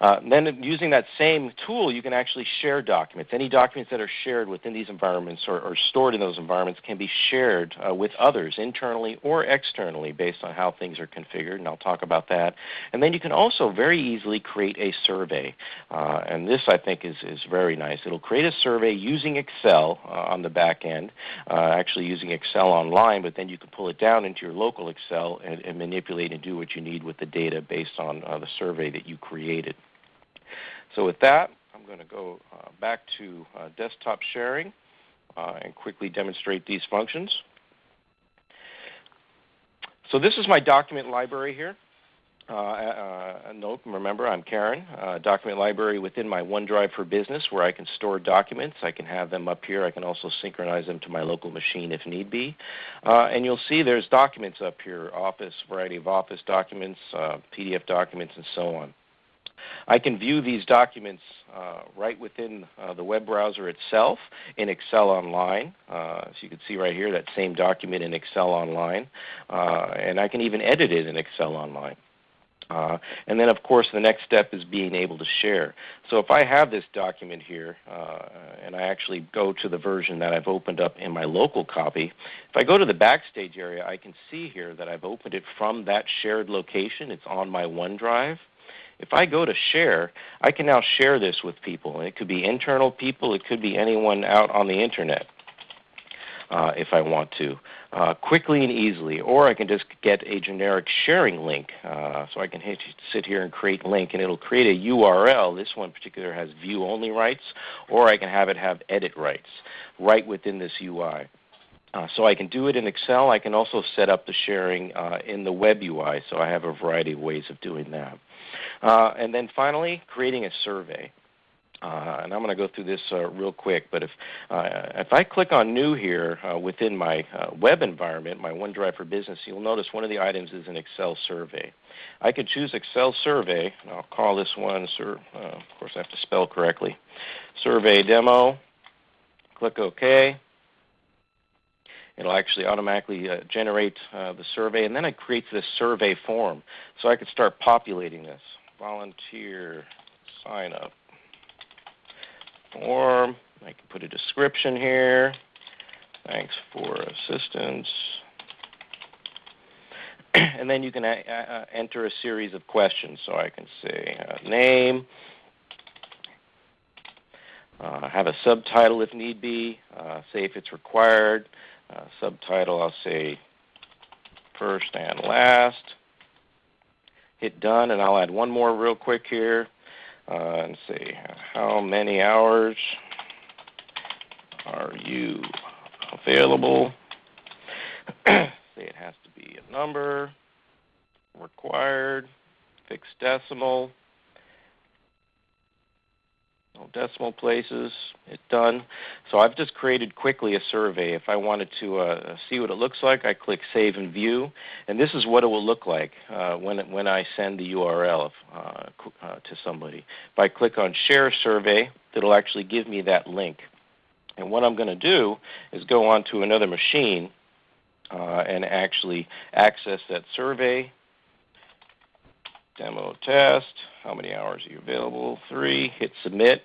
Uh, then using that same tool, you can actually share documents. Any documents that are shared within these environments or, or stored in those environments can be shared uh, with others internally or externally based on how things are configured, and I'll talk about that. And then you can also very easily create a survey. Uh, and this, I think, is, is very nice. It'll create a survey using Excel uh, on the back end, uh, actually using Excel online, but then you can pull it down into your local Excel and, and manipulate and do what you need with the data based on the survey that you created. So with that, I'm going to go uh, back to uh, desktop sharing uh, and quickly demonstrate these functions. So this is my document library here. Uh, uh, note, remember, I'm Karen. Document library within my OneDrive for Business where I can store documents. I can have them up here. I can also synchronize them to my local machine if need be. And you'll see there's documents up here, Office, variety of Office documents, PDF documents, and so on. I can view these documents uh, right within uh, the web browser itself in Excel Online. Uh, so you can see right here that same document in Excel Online. Uh, and I can even edit it in Excel Online. Uh, and then, of course, the next step is being able to share. So if I have this document here, uh, and I actually go to the version that I've opened up in my local copy, if I go to the Backstage area, I can see here that I've opened it from that shared location. It's on my OneDrive. If I go to share, I can now share this with people. It could be internal people. It could be anyone out on the Internet uh, if I want to, uh, quickly and easily. Or I can just get a generic sharing link. Uh, so I can hit, sit here and create link, and it'll create a URL. This one in particular has view-only rights, or I can have it have edit rights right within this UI. Uh, so I can do it in Excel. I can also set up the sharing uh, in the web UI. So I have a variety of ways of doing that. Uh, and then finally, creating a survey. Uh, and I'm going to go through this uh, real quick, but if, uh, if I click on New here uh, within my uh, web environment, my OneDrive for Business, you'll notice one of the items is an Excel survey. I could choose Excel survey, and I'll call this one, sur uh, of course I have to spell correctly, survey demo. Click OK. It'll actually automatically generate the survey, and then it creates this survey form. So I could start populating this. Volunteer sign up form. I can put a description here. Thanks for assistance. and then you can uh, enter a series of questions. So I can say uh, name, uh, have a subtitle if need be, uh, say if it's required. Uh, subtitle, I'll say first and last. Hit done, and I'll add one more real quick here. Uh, and see, how many hours are you available? say it has to be a number, required, fixed decimal, decimal places, hit done. So I've just created quickly a survey. If I wanted to uh, see what it looks like, I click Save and View, and this is what it will look like uh, when, when I send the URL uh, uh, to somebody. If I click on Share Survey, it'll actually give me that link. And what I'm going to do is go on to another machine uh, and actually access that survey, demo test, how many hours are you available? Three, hit submit.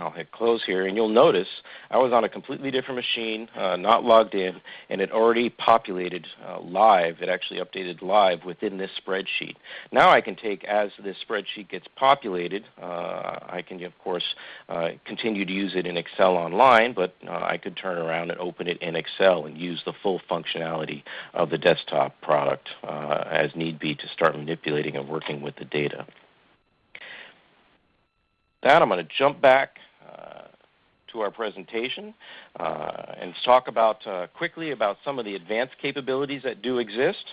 I'll hit close here, and you'll notice I was on a completely different machine, uh, not logged in, and it already populated uh, live. It actually updated live within this spreadsheet. Now I can take, as this spreadsheet gets populated, uh, I can, of course, uh, continue to use it in Excel online, but uh, I could turn around and open it in Excel and use the full functionality of the desktop product uh, as need be to start manipulating and working with the data. That I'm going to jump back to our presentation uh, and talk about uh, quickly about some of the advanced capabilities that do exist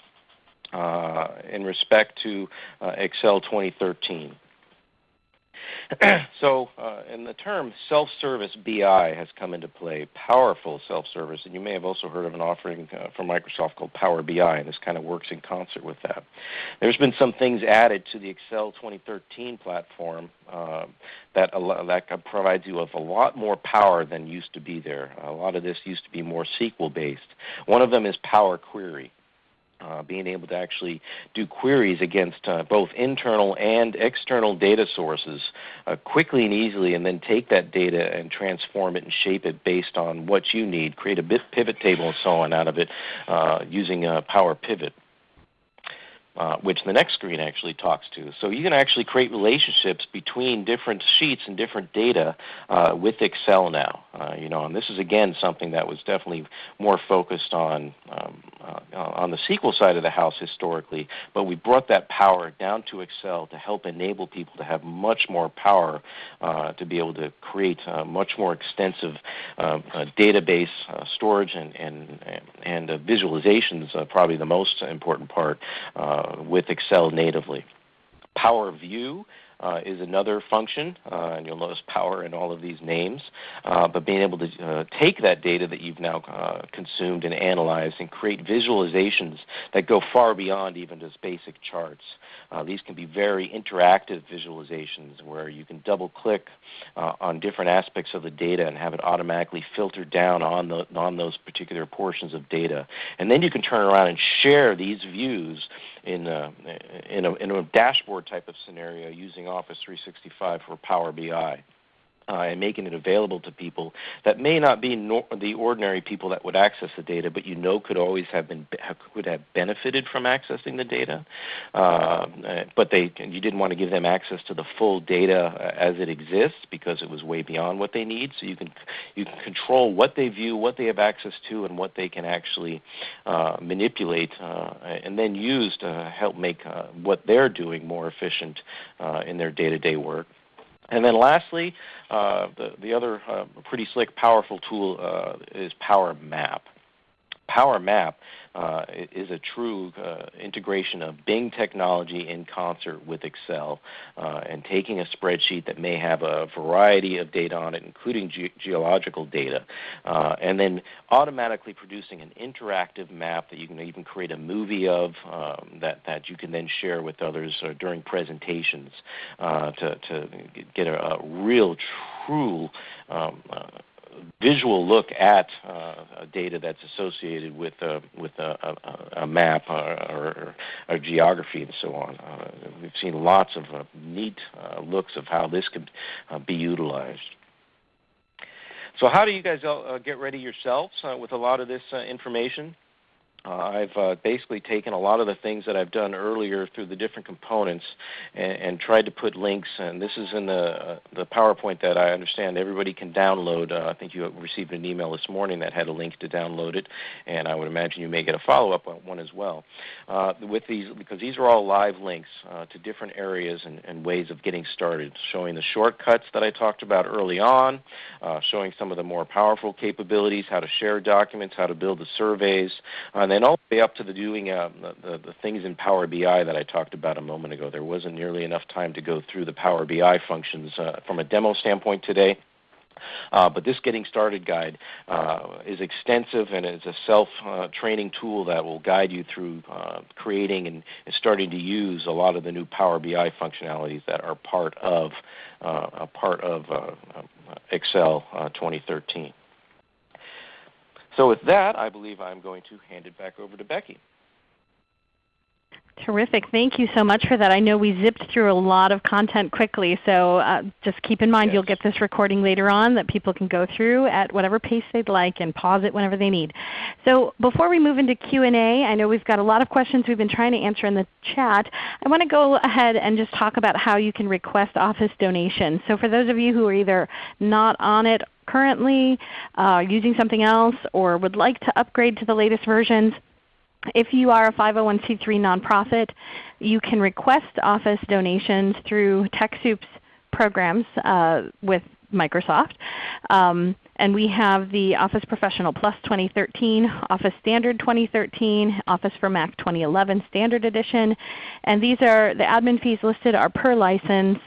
uh, in respect to Excel 2013. so, uh, in the term self-service BI has come into play, powerful self-service, and you may have also heard of an offering uh, from Microsoft called Power BI, and this kind of works in concert with that. There's been some things added to the Excel 2013 platform uh, that that provides you with a lot more power than used to be there. A lot of this used to be more SQL based. One of them is Power Query. Uh, being able to actually do queries against uh, both internal and external data sources uh, quickly and easily, and then take that data and transform it and shape it based on what you need, create a pivot table and so on out of it uh, using Power Pivot uh, which the next screen actually talks to. So you can actually create relationships between different sheets and different data uh, with Excel now. Uh, you know, and this is again something that was definitely more focused on um, uh, on the SQL side of the house historically, but we brought that power down to Excel to help enable people to have much more power uh, to be able to create much more extensive database storage and and and visualizations. probably the most important part with Excel natively. Power View uh, is another function, uh, and you'll notice power in all of these names. Uh, but being able to uh, take that data that you've now uh, consumed and analyzed and create visualizations that go far beyond even just basic charts. Uh, these can be very interactive visualizations where you can double click on different aspects of the data and have it automatically filter down on, the, on those particular portions of data. And then you can turn around and share these views in a, in a, in a dashboard type of scenario using Office 365 for Power BI uh, and making it available to people that may not be nor- the ordinary people that would access the data, but you know could always have been could have benefited from accessing the data, uh, but they you didn't want to give them access to the full data uh, as it exists because it was way beyond what they need. So you can you can control what they view, what they have access to, and what they can actually uh, manipulate, uh, and then use to help make uh, what they're doing more efficient in their day-to-day work. And then lastly, uh, the, the other uh, pretty slick, powerful tool uh, is Power Map. Power Map uh, is a true uh, integration of Bing technology in concert with Excel uh, and taking a spreadsheet that may have a variety of data on it, including ge- geological data, uh, and then automatically producing an interactive map that you can even create a movie of um, that, that you can then share with others uh, during presentations uh, to, to get a, a real, true um, visual look at uh, data that's associated with uh, with a, map or, or, geography and so on. Uh, we've seen lots of neat looks of how this could be utilized. So, how do you guys get ready yourselves with a lot of this information? Uh, I've uh, basically taken a lot of the things that I've done earlier through the different components and, and tried to put links. And this is in the uh, the PowerPoint that I understand everybody can download. Uh, I think you received an email this morning that had a link to download it, and I would imagine you may get a follow-up one as well. Uh, with these, because these are all live links uh, to different areas and, and, ways of getting started, showing the shortcuts that I talked about early on, showing some of the more powerful capabilities, how to share documents, how to build the surveys, and then all the way up to the doing uh, the, the things in Power BI that I talked about a moment ago. There wasn't nearly enough time to go through the Power BI functions uh, from a demo standpoint today. Uh, but this Getting Started guide uh, is extensive and is a self-training uh, tool that will guide you through uh, creating and, and, starting to use a lot of the new Power BI functionalities that are part of, uh, a part of Excel 2013. So with that, I believe I'm going to hand it back over to Becky. Terrific. Thank you so much for that. I know we zipped through a lot of content quickly, so uh, just keep in mind yes. you'll get this recording later on that people can go through at whatever pace they'd like and pause it whenever they need. So before we move into Q&A, I know we've got a lot of questions we've been trying to answer in the chat. I want to go ahead and just talk about how you can request Office donations. So for those of you who are either not on it currently uh, using something else or would like to upgrade to the latest versions, if you are a 501c3 nonprofit, you can request Office donations through TechSoup's programs uh, with Microsoft. Um, and we have the Office Professional Plus 2013, Office Standard 2013, Office for Mac 2011 Standard Edition. And these are the admin fees listed are per license.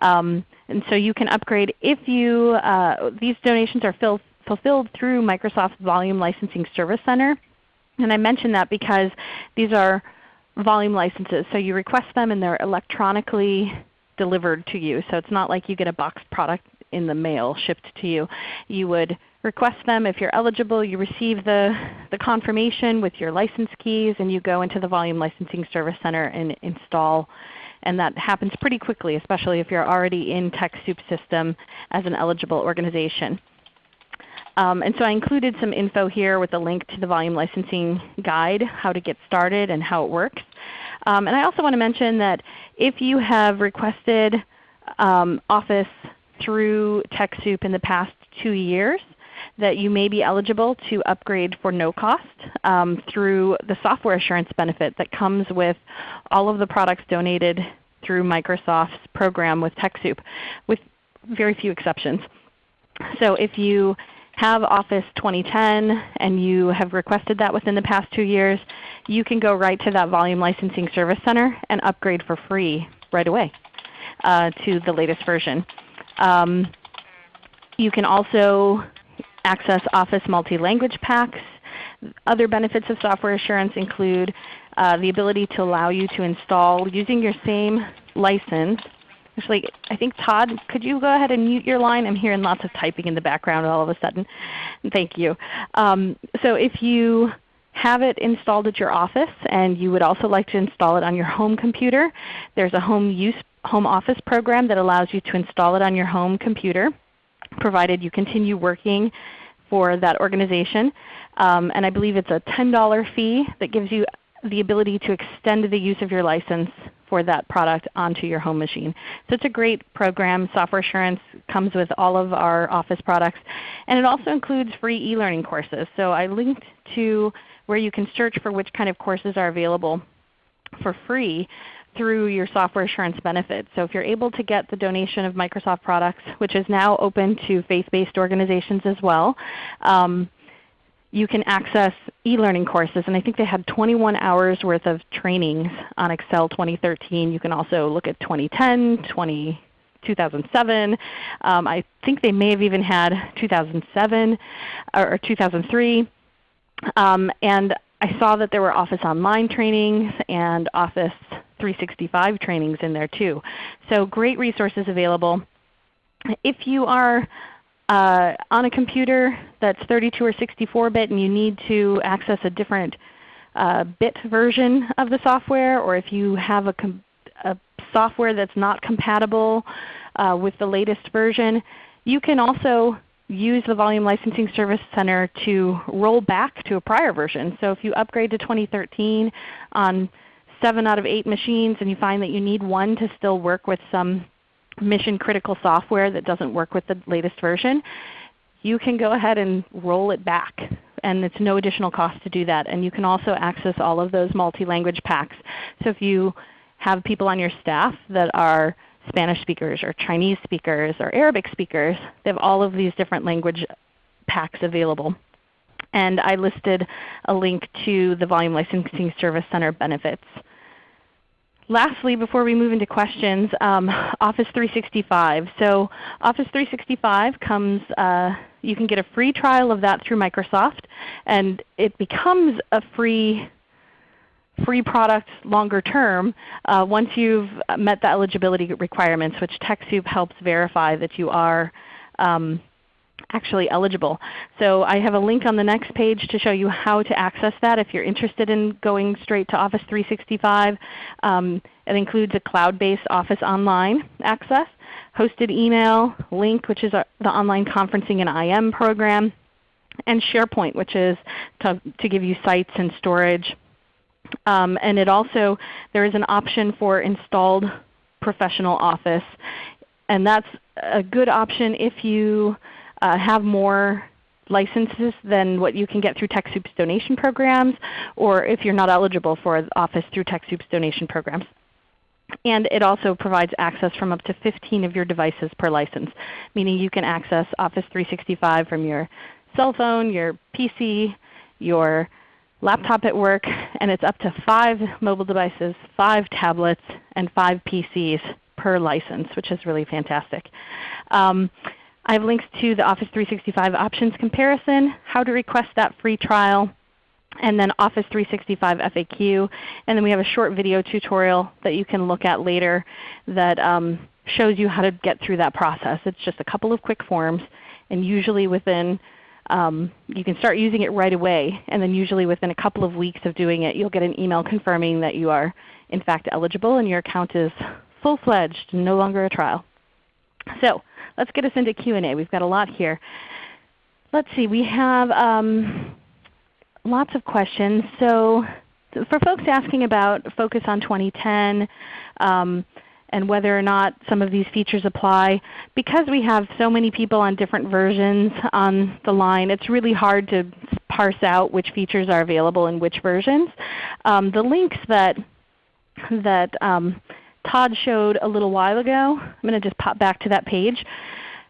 Um, and so you can upgrade if you, uh, these donations are fill, fulfilled through Microsoft's Volume Licensing Service Center. And I mention that because these are volume licenses. So you request them and they're electronically delivered to you. So it's not like you get a boxed product in the mail shipped to you. You would request them. If you're eligible, you receive the, the confirmation with your license keys and you go into the Volume Licensing Service Center and install. And that happens pretty quickly, especially if you're already in TechSoup's system as an eligible organization. Um, and so I included some info here with a link to the volume licensing guide, how to get started and how it works. Um, and I also want to mention that if you have requested um, Office through TechSoup in the past two years, that you may be eligible to upgrade for no cost um, through the software assurance benefit that comes with all of the products donated through Microsoft's program with TechSoup, with very few exceptions. So if you have Office 2010 and you have requested that within the past two years, you can go right to that Volume Licensing Service Center and upgrade for free right away uh, to the latest version. Um, you can also access Office multi-language packs. Other benefits of software assurance include uh, the ability to allow you to install using your same license Actually, I think Todd, could you go ahead and mute your line? I'm hearing lots of typing in the background all of a sudden. Thank you. Um, so if you have it installed at your office and you would also like to install it on your home computer, there's a home use home office program that allows you to install it on your home computer provided you continue working for that organization. Um, and I believe it's a $10 fee that gives you the ability to extend the use of your license for that product onto your home machine. So it's a great program. Software Assurance comes with all of our Office products. And it also includes free e-learning courses. So I linked to where you can search for which kind of courses are available for free through your software assurance benefits. So if you're able to get the donation of Microsoft products, which is now open to faith-based organizations as well, um, you can access e-learning courses. And I think they had 21 hours worth of trainings on Excel 2013. You can also look at 2010, 20, 2007. Um, I think they may have even had 2007 or 2003. Um, and I saw that there were Office Online trainings and Office 365 trainings in there too. So great resources available. If you are uh, on a computer that's 32 or 64 bit and you need to access a different uh, bit version of the software, or if you have a, a software that's not compatible uh, with the latest version, you can also use the Volume Licensing Service Center to roll back to a prior version. So if you upgrade to 2013 on 7 out of 8 machines and you find that you need one to still work with some mission critical software that doesn't work with the latest version, you can go ahead and roll it back. And it's no additional cost to do that. And you can also access all of those multi-language packs. So if you have people on your staff that are Spanish speakers or Chinese speakers or Arabic speakers, they have all of these different language packs available. And I listed a link to the Volume Licensing Service Center benefits lastly, before we move into questions, um, Office 365. So Office 365 comes, uh, you can get a free trial of that through Microsoft, and it becomes a free free product longer term uh, once you've met the eligibility requirements, which TechSoup helps verify that you are um, actually eligible. So I have a link on the next page to show you how to access that if you're interested in going straight to Office 365. Um, it includes a cloud-based Office Online access, hosted email, Lync which is our, the online conferencing and IM program, and SharePoint which is to, to give you sites and storage. Um, and it also, there is an option for installed professional Office. And that's a good option if you uh, have more licenses than what you can get through TechSoup's donation programs, or if you're not eligible for Office through TechSoup's donation programs. And it also provides access from up to 15 of your devices per license, meaning you can access Office 365 from your cell phone, your PC, your laptop at work, and it's up to 5 mobile devices, 5 tablets, and 5 PCs per license, which is really fantastic. Um, I have links to the Office 365 options comparison, how to request that free trial, and then Office 365 FAQ. And then we have a short video tutorial that you can look at later that um, shows you how to get through that process. It's just a couple of quick forms and usually within um, you can start using it right away and then usually within a couple of weeks of doing it you'll get an email confirming that you are in fact eligible and your account is full-fledged no longer a trial. So let's get us into Q&A. We've got a lot here. Let's see, we have um, lots of questions. So for folks asking about Focus on 2010 um, and whether or not some of these features apply, because we have so many people on different versions on the line, it's really hard to parse out which features are available in which versions. Um, the links that, that um, Todd showed a little while ago, I'm going to just pop back to that page,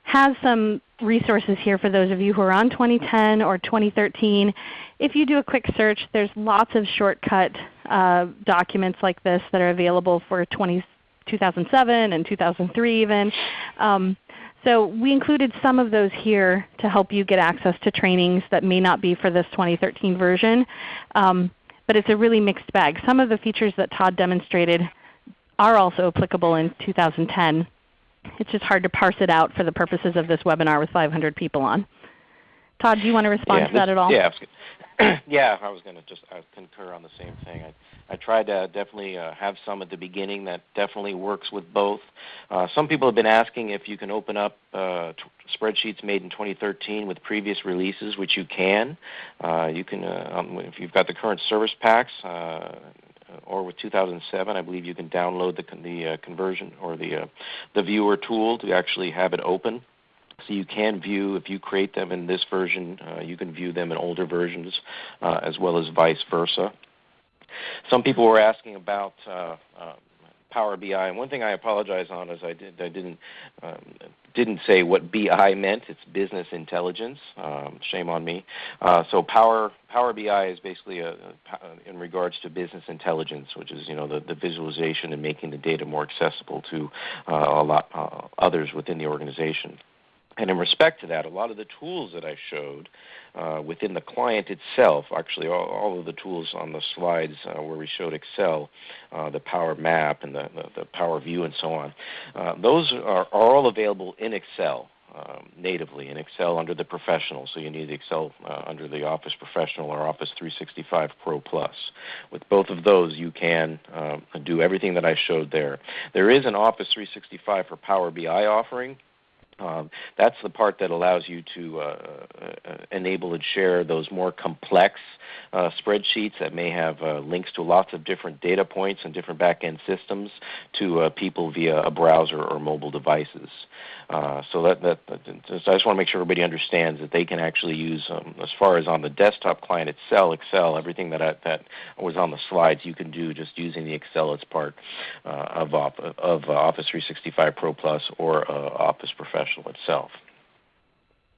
has some resources here for those of you who are on 2010 or 2013. If you do a quick search, there's lots of shortcut uh, documents like this that are available for 20, 2007 and 2003 even. Um, so we included some of those here to help you get access to trainings that may not be for this 2013 version. Um, but it's a really mixed bag. Some of the features that Todd demonstrated are also applicable in 2010. It's just hard to parse it out for the purposes of this webinar with 500 people on. Todd, do you want to respond yeah, to that at all? Yeah, yeah, I was going to just I concur on the same thing. I, I tried to definitely uh, have some at the beginning that definitely works with both. Uh, some people have been asking if you can open up uh, spreadsheets made in 2013 with previous releases, which you can. Uh, you can, uh, um, if you've got the current service packs, uh, or with 2007, I believe you can download the, the uh, conversion or the, uh, the viewer tool to actually have it open. So you can view, if you create them in this version, uh, you can view them in older versions uh, as well as vice versa. Some people were asking about uh, uh, Power BI. And one thing I apologize on is I, did, I didn't, um, didn't say what BI meant. It's business intelligence. Um, shame on me. Uh, so Power, Power BI is basically a, a, in regards to business intelligence, which is you know, the, the visualization and making the data more accessible to uh, a lot uh, others within the organization. And in respect to that, a lot of the tools that I showed uh, within the client itself, actually all, all, of the tools on the slides uh, where we showed Excel, uh, the Power Map and the, the, the, Power View and so on, uh, those are, are, all available in Excel. Um, natively in Excel under the Professional, so you need Excel uh, under the Office Professional or Office 365 Pro Plus. With both of those, you can um, do everything that I showed there. There is an Office 365 for Power BI offering, um, that's the part that allows you to uh, uh, enable and share those more complex uh, spreadsheets that may have uh, links to lots of different data points and different back-end systems to uh, people via a browser or mobile devices. Uh, so that, that, that, I just want to make sure everybody understands that they can actually use, um, as far as on the desktop client itself, Excel, everything that I, that was on the slides, you can do just using the Excel as part of, of Office 365 Pro Plus or Office Professional professional itself.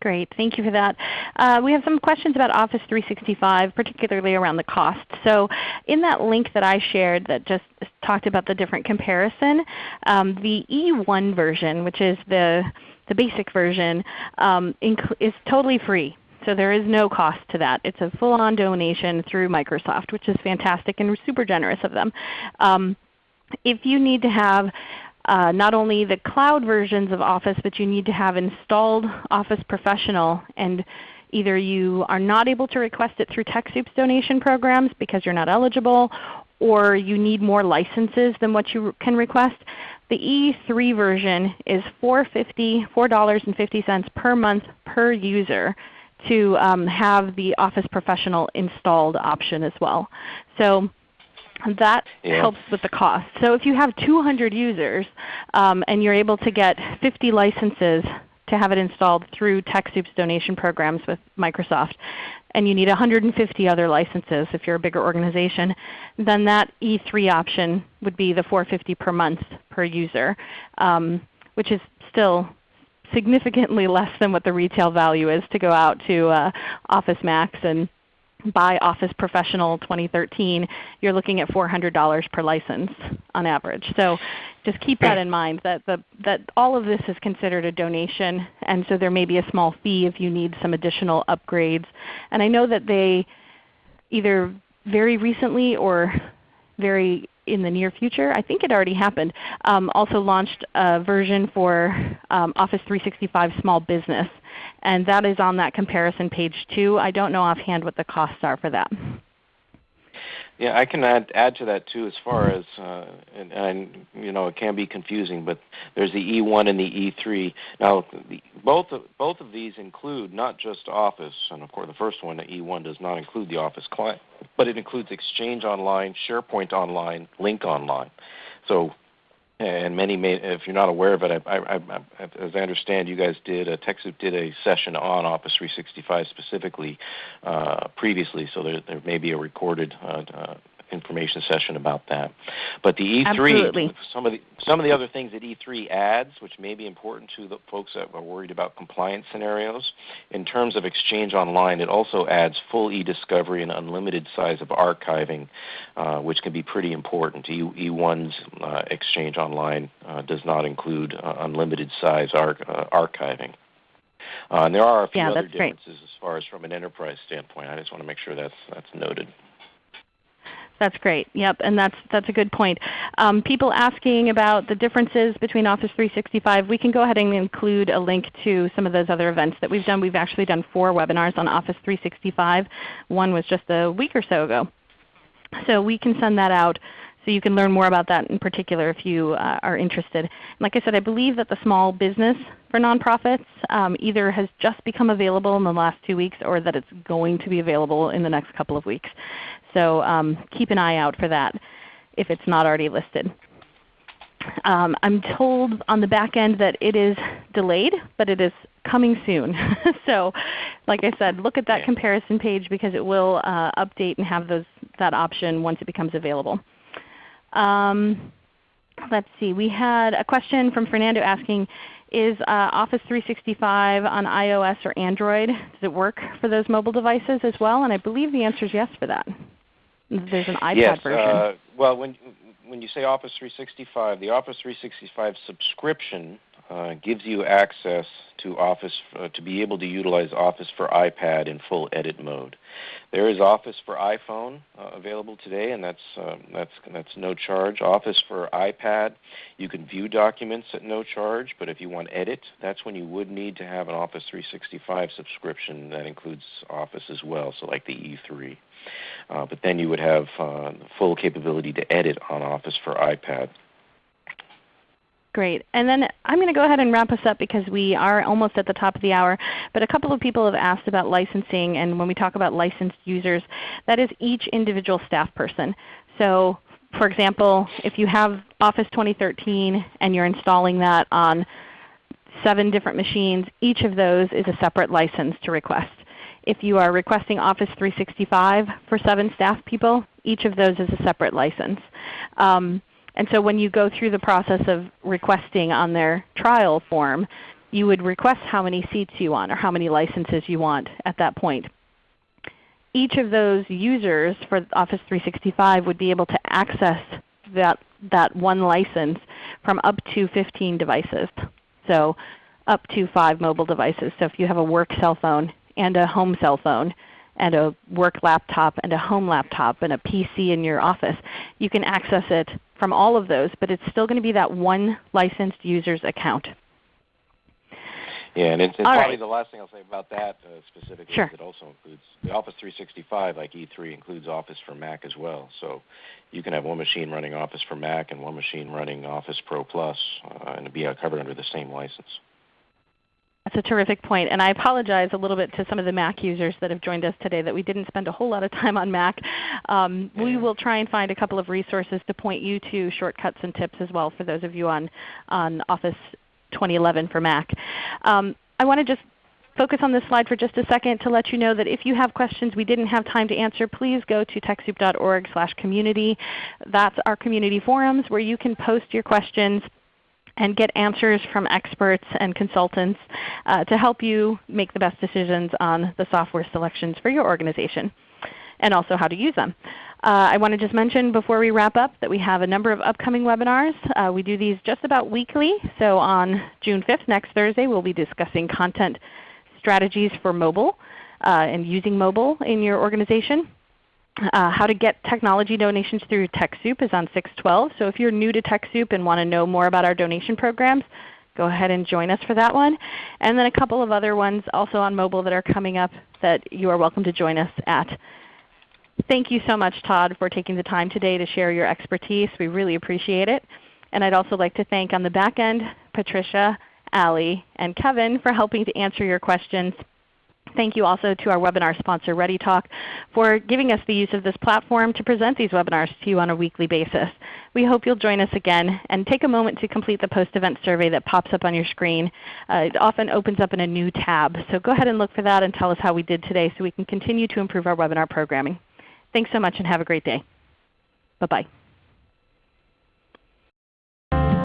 Great. Thank you for that. Uh, we have some questions about Office 365, particularly around the cost. So in that link that I shared that just talked about the different comparison, um, the E1 version, which is the, the basic version, um, is totally free. So there is no cost to that. It's a full-on donation through Microsoft, which is fantastic and super generous of them. Um, if you need to have uh, not only the cloud versions of Office, but you need to have installed Office Professional. And either you are not able to request it through TechSoup's donation programs because you're not eligible, or you need more licenses than what you can request. The E3 version is $4.50 $4.50 per month per user to um, have the Office Professional installed option as well. So that yeah. helps with the cost. So if you have 200 users um, and you're able to get 50 licenses to have it installed through TechSoup's donation programs with Microsoft, and you need 150 other licenses if you're a bigger organization, then that E3 option would be the 450 per month per user, um, which is still significantly less than what the retail value is to go out to uh, Office Max and buy Office Professional 2013, you're looking at $400 per license on average. So just keep that in mind that, the, that all of this is considered a donation, and so there may be a small fee if you need some additional upgrades. And I know that they either very recently or very in the near future, I think it already happened, um, also launched a version for um, Office 365 Small Business. And that is on that comparison page too. I don't know offhand what the costs are for that. Yeah, I can add add to that too. As far as uh, and, and you know, it can be confusing, but there's the E1 and the E3. Now, the, both of both of these include not just Office, and of course, the first one, the E1, does not include the Office client, but it includes Exchange Online, SharePoint Online, Lync Online. So and many may, if you're not aware of it, I, I, I, as I understand, you guys did, uh, TechSoup did a session on Office 365 specifically uh, previously, so there, there may be a recorded uh, uh information session about that. But the E3, Absolutely. some of the some of the other things that E3 adds, which may be important to the folks that are worried about compliance scenarios, in terms of Exchange Online, it also adds full e-discovery and unlimited size of archiving, uh, which can be pretty important. E, E1's uh, Exchange Online uh, does not include uh, unlimited size ar- uh, archiving. Uh, and there are a few yeah, other differences great. as far as from an enterprise standpoint. I just want to make sure that's that's noted. That's great. Yep, and that's that's a good point. Um, people asking about the differences between Office 365, we can go ahead and include a link to some of those other events that we've done. We've actually done four webinars on Office 365. One was just a week or so ago. So we can send that out so you can learn more about that in particular if you uh, are interested. Like I said, I believe that the small business for nonprofits um, either has just become available in the last two weeks or that it's going to be available in the next couple of weeks. So um, keep an eye out for that if it's not already listed. Um, I'm told on the back end that it is delayed, but it is coming soon. so like I said, look at that comparison page because it will uh, update and have those, that option once it becomes available. Um, let's see. We had a question from Fernando asking, is uh, Office 365 on iOS or Android? Does it work for those mobile devices as well? And I believe the answer is yes for that. There's an iPad yes, version. Uh, well, when when you say Office 365, the Office 365 subscription uh, gives you access to Office uh, to be able to utilize Office for iPad in full edit mode. There is Office for iPhone uh, available today, and that's um, that's that's no charge. Office for iPad, you can view documents at no charge, but if you want edit, that's when you would need to have an Office 365 subscription that includes Office as well, so like the E3. Uh, but then you would have uh, full capability to edit on Office for iPad. Great. And then I'm going to go ahead and wrap us up because we are almost at the top of the hour. But a couple of people have asked about licensing, and when we talk about licensed users, that is each individual staff person. So for example, if you have Office 2013 and you're installing that on seven different machines, each of those is a separate license to request. If you are requesting Office 365 for 7 staff people, each of those is a separate license. Um, and so when you go through the process of requesting on their trial form, you would request how many seats you want or how many licenses you want at that point. Each of those users for Office 365 would be able to access that, that one license from up to 15 devices. So up to 5 mobile devices. So if you have a work cell phone, and a home cell phone and a work laptop and a home laptop and a PC in your office. You can access it from all of those, but it's still going to be that one licensed user's account. Yeah, and it's, it's probably right. the last thing I'll say about that uh, specifically sure. is it also includes the Office 365, like E3, includes Office for Mac as well. So you can have one machine running Office for Mac and one machine running Office Pro Plus, uh, and be covered under the same license. That's a terrific point. And I apologize a little bit to some of the Mac users that have joined us today that we didn't spend a whole lot of time on Mac. Um, yeah. We will try and find a couple of resources to point you to shortcuts and tips as well for those of you on, on Office 2011 for Mac. Um, I want to just focus on this slide for just a second to let you know that if you have questions we didn't have time to answer, please go to TechSoup.org slash community. That's our community forums where you can post your questions and get answers from experts and consultants uh, to help you make the best decisions on the software selections for your organization and also how to use them. Uh, I want to just mention before we wrap up that we have a number of upcoming webinars. Uh, we do these just about weekly. So on June 5th, next Thursday, we'll be discussing content strategies for mobile uh, and using mobile in your organization. Uh, how to get technology donations through TechSoup is on 612. So if you're new to TechSoup and want to know more about our donation programs, go ahead and join us for that one. And then a couple of other ones also on mobile that are coming up that you are welcome to join us at. Thank you so much Todd for taking the time today to share your expertise. We really appreciate it. And I'd also like to thank on the back end Patricia, Ali, and Kevin for helping to answer your questions. Thank you also to our webinar sponsor ReadyTalk for giving us the use of this platform to present these webinars to you on a weekly basis. We hope you'll join us again and take a moment to complete the post-event survey that pops up on your screen. Uh, it often opens up in a new tab. So go ahead and look for that and tell us how we did today so we can continue to improve our webinar programming. Thanks so much and have a great day. Bye-bye.